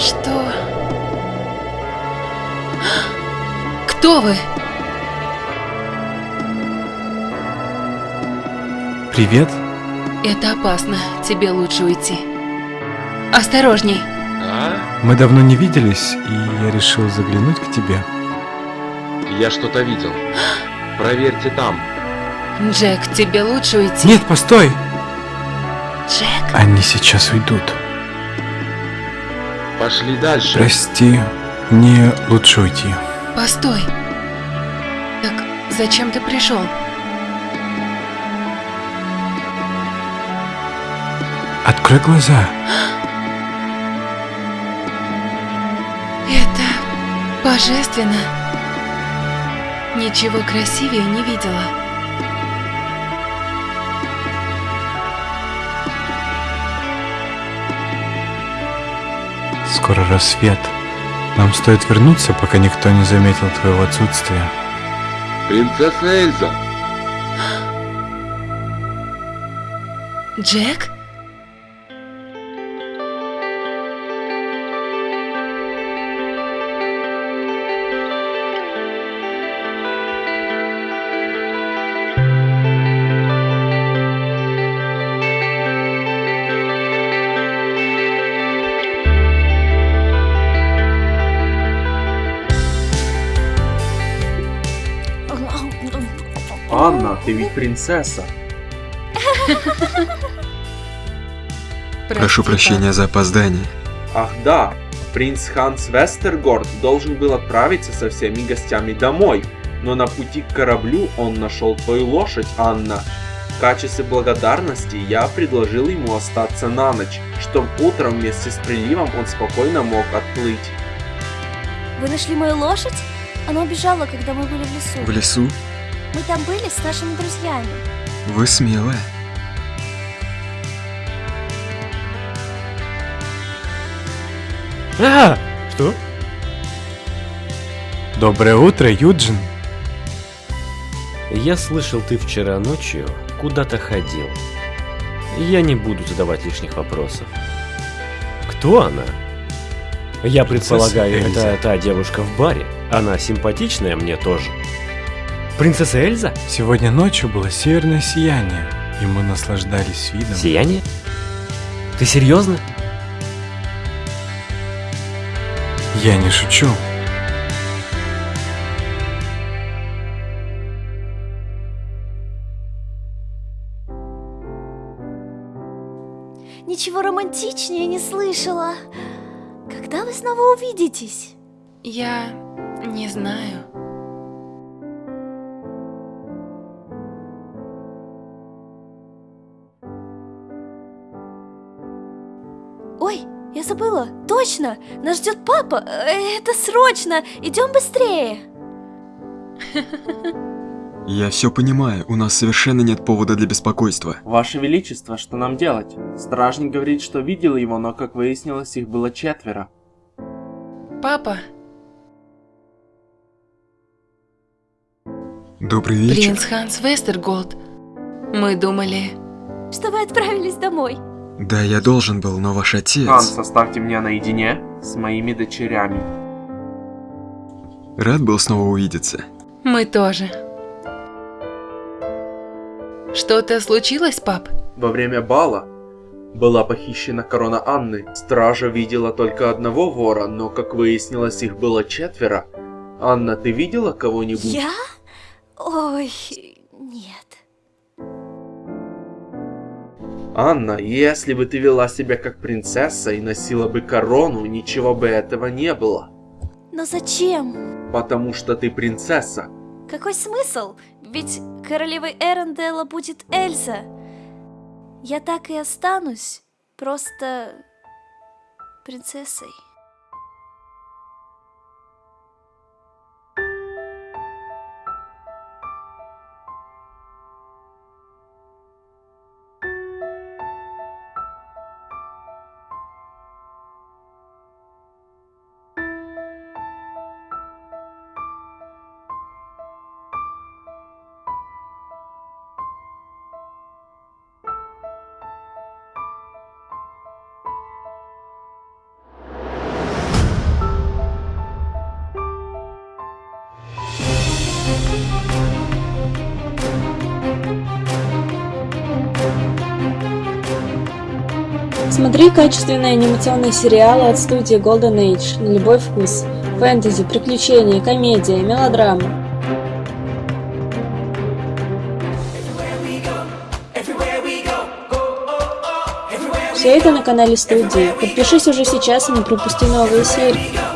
Что? Кто вы? Привет. Это опасно. Тебе лучше уйти. Осторожней. А? Мы давно не виделись, и я решил заглянуть к тебе. Я что-то видел. Проверьте там. Джек, тебе лучше уйти. Нет, постой! Джек? Они сейчас уйдут. Пошли дальше. Прости, мне лучше уйти. Постой. Так зачем ты пришел? Открой глаза. Это божественно. Ничего красивее не видела. Скоро рассвет. Нам стоит вернуться, пока никто не заметил твоего отсутствия. Принцесса Эльза. Джек? Анна, ты ведь принцесса. Прошу прощения за опоздание. Ах да, принц Ханс Вестергорд должен был отправиться со всеми гостями домой, но на пути к кораблю он нашел твою лошадь, Анна. В качестве благодарности я предложил ему остаться на ночь, чтобы утром вместе с приливом он спокойно мог отплыть. Вы нашли мою лошадь? Она убежала, когда мы были в лесу. В лесу? Мы там были с нашими друзьями. Вы смелая. А, что? Доброе утро, Юджин. Я слышал, ты вчера ночью куда-то ходил. Я не буду задавать лишних вопросов. Кто она? Я предполагаю, это та девушка в баре. Она симпатичная мне тоже. Принцесса Эльза? Сегодня ночью было северное сияние, и мы наслаждались видом. Сияние? Ты серьезно? Я не шучу. Ничего романтичнее не слышала. Когда вы снова увидитесь? Я не знаю. Забыла. Точно! Нас ждет папа. Э, Это срочно. Идем быстрее. Я все понимаю, у нас совершенно нет повода для беспокойства. Ваше Величество, что нам делать? Стражник говорит, что видел его, но, как выяснилось, их было четверо. Папа, Добрый вечер. принц Ханс Вестерголд. Мы думали... Что вы отправились домой. Да, я должен был, но ваш отец... Ханс, оставьте меня наедине с моими дочерями. Рад был снова увидеться. Мы тоже. Что-то случилось, пап? Во время бала была похищена корона Анны. Стража видела только одного вора, но, как выяснилось, их было четверо. Анна, ты видела кого-нибудь? Я? Ой, Анна, если бы ты вела себя как принцесса и носила бы корону, ничего бы этого не было. Но зачем? Потому что ты принцесса. Какой смысл? Ведь королевой Эренделла будет Эльза. Я так и останусь. Просто... принцессой. Смотри качественные анимационные сериалы от студии Golden Age на любой вкус. Фэнтези, приключения, комедия, мелодрама. Все это на канале студии. Подпишись уже сейчас и не пропусти новые серии.